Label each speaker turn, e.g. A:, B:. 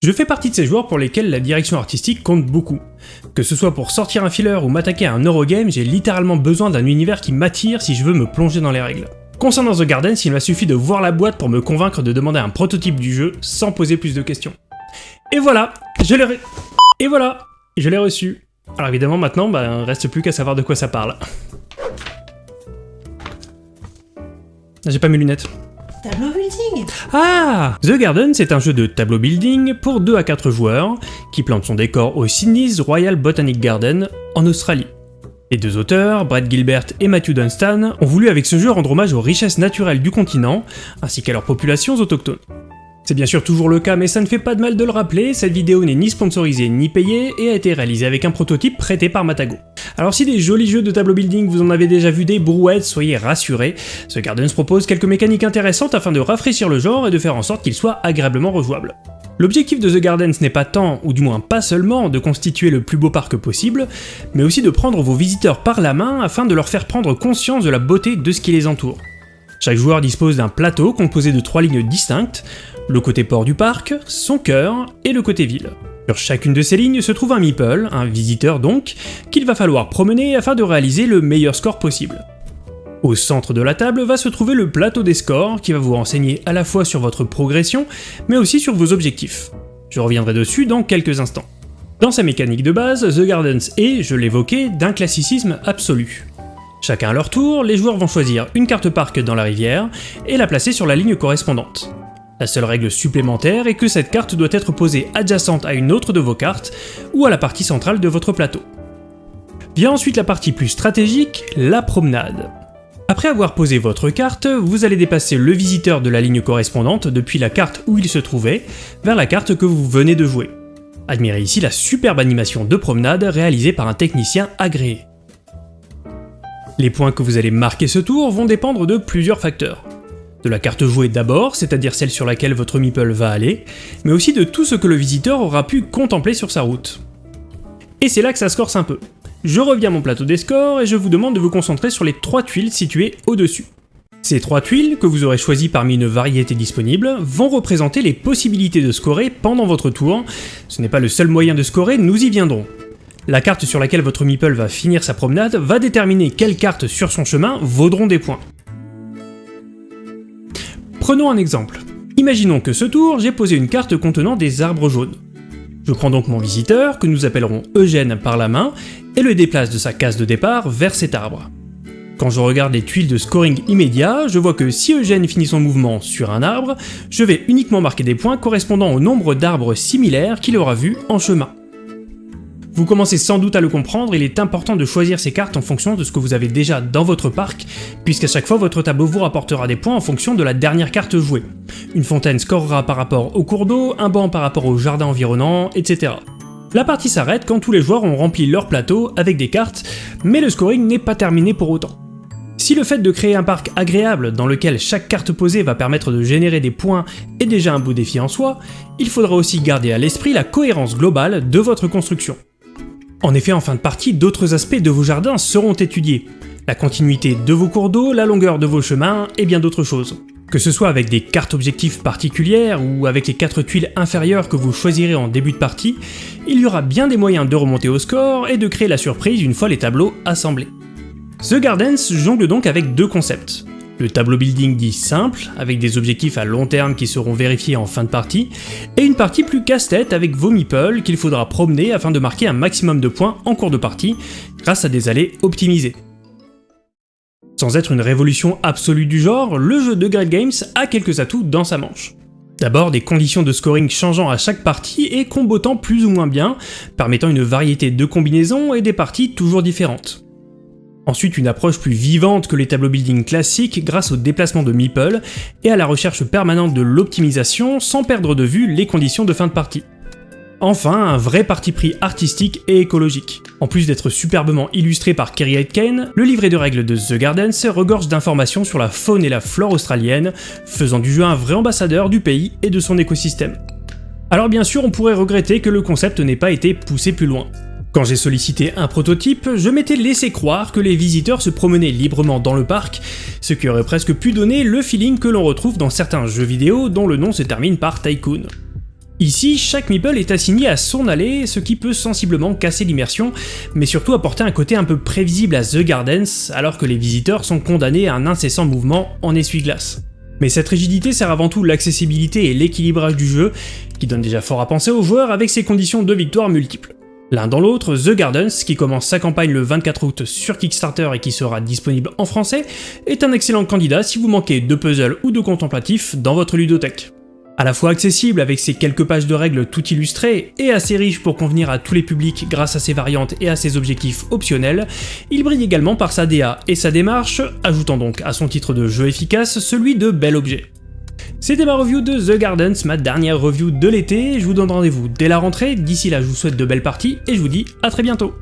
A: Je fais partie de ces joueurs pour lesquels la direction artistique compte beaucoup. Que ce soit pour sortir un filler ou m'attaquer à un Eurogame, j'ai littéralement besoin d'un univers qui m'attire si je veux me plonger dans les règles. Concernant The Gardens, il m'a suffi de voir la boîte pour me convaincre de demander un prototype du jeu sans poser plus de questions. Et voilà, je l'ai Et voilà, je l'ai reçu. Alors évidemment maintenant, bah, reste plus qu'à savoir de quoi ça parle. J'ai pas mes lunettes.
B: Tableau building
A: Ah The Garden, c'est un jeu de tableau building pour 2 à 4 joueurs qui plante son décor au Sydney's Royal Botanic Garden en Australie. Les deux auteurs, Brad Gilbert et Matthew Dunstan, ont voulu avec ce jeu rendre hommage aux richesses naturelles du continent ainsi qu'à leurs populations autochtones. C'est bien sûr toujours le cas, mais ça ne fait pas de mal de le rappeler, cette vidéo n'est ni sponsorisée ni payée et a été réalisée avec un prototype prêté par Matago. Alors si des jolis jeux de tableau building vous en avez déjà vu des brouettes, soyez rassurés, ce Gardens propose quelques mécaniques intéressantes afin de rafraîchir le genre et de faire en sorte qu'il soit agréablement rejouable. L'objectif de The Gardens n'est pas tant, ou du moins pas seulement, de constituer le plus beau parc possible, mais aussi de prendre vos visiteurs par la main afin de leur faire prendre conscience de la beauté de ce qui les entoure. Chaque joueur dispose d'un plateau composé de trois lignes distinctes, le côté port du parc, son cœur et le côté ville. Sur chacune de ces lignes se trouve un meeple, un visiteur donc, qu'il va falloir promener afin de réaliser le meilleur score possible. Au centre de la table va se trouver le plateau des scores qui va vous renseigner à la fois sur votre progression, mais aussi sur vos objectifs. Je reviendrai dessus dans quelques instants. Dans sa mécanique de base, The Gardens est, je l'évoquais, d'un classicisme absolu. Chacun à leur tour, les joueurs vont choisir une carte parc dans la rivière et la placer sur la ligne correspondante. La seule règle supplémentaire est que cette carte doit être posée adjacente à une autre de vos cartes, ou à la partie centrale de votre plateau. Vient ensuite la partie plus stratégique, la promenade. Après avoir posé votre carte, vous allez dépasser le visiteur de la ligne correspondante depuis la carte où il se trouvait, vers la carte que vous venez de jouer. Admirez ici la superbe animation de promenade réalisée par un technicien agréé. Les points que vous allez marquer ce tour vont dépendre de plusieurs facteurs de la carte jouée d'abord, c'est-à-dire celle sur laquelle votre meeple va aller, mais aussi de tout ce que le visiteur aura pu contempler sur sa route. Et c'est là que ça se corse un peu. Je reviens à mon plateau des scores et je vous demande de vous concentrer sur les trois tuiles situées au-dessus. Ces trois tuiles, que vous aurez choisies parmi une variété disponible, vont représenter les possibilités de scorer pendant votre tour. Ce n'est pas le seul moyen de scorer, nous y viendrons. La carte sur laquelle votre meeple va finir sa promenade va déterminer quelles cartes sur son chemin vaudront des points. Prenons un exemple. Imaginons que ce tour, j'ai posé une carte contenant des arbres jaunes. Je prends donc mon visiteur, que nous appellerons Eugène par la main, et le déplace de sa case de départ vers cet arbre. Quand je regarde les tuiles de scoring immédiat, je vois que si Eugène finit son mouvement sur un arbre, je vais uniquement marquer des points correspondant au nombre d'arbres similaires qu'il aura vus en chemin. Vous commencez sans doute à le comprendre, il est important de choisir ces cartes en fonction de ce que vous avez déjà dans votre parc, puisqu'à chaque fois votre tableau vous rapportera des points en fonction de la dernière carte jouée. Une fontaine scorera par rapport au cours d'eau, un banc par rapport au jardin environnant, etc. La partie s'arrête quand tous les joueurs ont rempli leur plateau avec des cartes, mais le scoring n'est pas terminé pour autant. Si le fait de créer un parc agréable dans lequel chaque carte posée va permettre de générer des points est déjà un beau défi en soi, il faudra aussi garder à l'esprit la cohérence globale de votre construction. En effet, en fin de partie, d'autres aspects de vos jardins seront étudiés. La continuité de vos cours d'eau, la longueur de vos chemins et bien d'autres choses. Que ce soit avec des cartes objectifs particulières ou avec les 4 tuiles inférieures que vous choisirez en début de partie, il y aura bien des moyens de remonter au score et de créer la surprise une fois les tableaux assemblés. The Gardens jongle donc avec deux concepts. Le tableau building dit simple, avec des objectifs à long terme qui seront vérifiés en fin de partie, et une partie plus casse-tête avec vos meeples qu'il faudra promener afin de marquer un maximum de points en cours de partie, grâce à des allées optimisées. Sans être une révolution absolue du genre, le jeu de Great Games a quelques atouts dans sa manche. D'abord des conditions de scoring changeant à chaque partie et combotant plus ou moins bien, permettant une variété de combinaisons et des parties toujours différentes. Ensuite, une approche plus vivante que les tableaux building classiques grâce au déplacement de meeple et à la recherche permanente de l'optimisation sans perdre de vue les conditions de fin de partie. Enfin, un vrai parti pris artistique et écologique. En plus d'être superbement illustré par Kerry Aitken, le livret de règles de The Gardens regorge d'informations sur la faune et la flore australienne, faisant du jeu un vrai ambassadeur du pays et de son écosystème. Alors bien sûr, on pourrait regretter que le concept n'ait pas été poussé plus loin. Quand j'ai sollicité un prototype, je m'étais laissé croire que les visiteurs se promenaient librement dans le parc, ce qui aurait presque pu donner le feeling que l'on retrouve dans certains jeux vidéo dont le nom se termine par Tycoon. Ici, chaque meeple est assigné à son allée, ce qui peut sensiblement casser l'immersion, mais surtout apporter un côté un peu prévisible à The Gardens, alors que les visiteurs sont condamnés à un incessant mouvement en essuie-glace. Mais cette rigidité sert avant tout l'accessibilité et l'équilibrage du jeu, qui donne déjà fort à penser aux joueurs avec ses conditions de victoire multiples. L'un dans l'autre, The Gardens, qui commence sa campagne le 24 août sur Kickstarter et qui sera disponible en français, est un excellent candidat si vous manquez de puzzle ou de contemplatif dans votre ludothèque. À la fois accessible avec ses quelques pages de règles tout illustrées et assez riche pour convenir à tous les publics grâce à ses variantes et à ses objectifs optionnels, il brille également par sa DA et sa démarche, ajoutant donc à son titre de jeu efficace celui de bel objet. C'était ma review de The Gardens, ma dernière review de l'été, je vous donne rendez-vous dès la rentrée, d'ici là je vous souhaite de belles parties et je vous dis à très bientôt